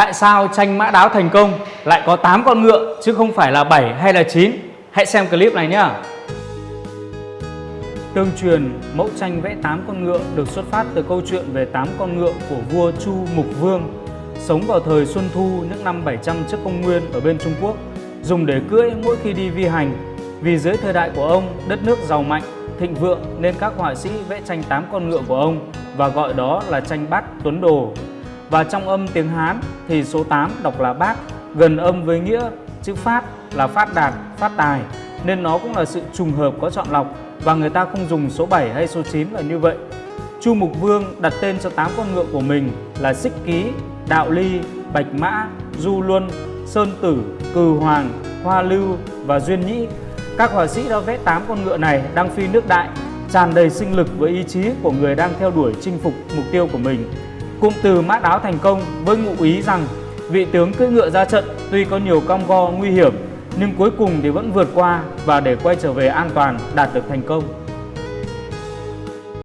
Tại sao tranh mã đáo thành công lại có 8 con ngựa chứ không phải là 7 hay là 9? Hãy xem clip này nhé. Tương truyền, mẫu tranh vẽ 8 con ngựa được xuất phát từ câu chuyện về 8 con ngựa của vua Chu Mục Vương sống vào thời Xuân Thu những năm 700 trước công nguyên ở bên Trung Quốc, dùng để cưỡi mỗi khi đi vi hành. Vì dưới thời đại của ông, đất nước giàu mạnh, thịnh vượng nên các họa sĩ vẽ tranh 8 con ngựa của ông và gọi đó là tranh bát tuấn đồ. Và trong âm tiếng Hán thì số 8 đọc là bát, gần âm với nghĩa chữ phát là phát đạt, phát tài nên nó cũng là sự trùng hợp có chọn lọc và người ta không dùng số 7 hay số 9 là như vậy. Chu Mục Vương đặt tên cho 8 con ngựa của mình là Xích Ký, Đạo Ly, Bạch Mã, Du Luân, Sơn Tử, Cừ Hoàng, Hoa Lưu và Duyên Nhĩ. Các họa sĩ đã vẽ 8 con ngựa này đang phi nước đại, tràn đầy sinh lực với ý chí của người đang theo đuổi chinh phục mục tiêu của mình. Cụm từ mã đáo thành công với ngụ ý rằng vị tướng cưỡi ngựa ra trận tuy có nhiều cong go nguy hiểm, nhưng cuối cùng thì vẫn vượt qua và để quay trở về an toàn, đạt được thành công.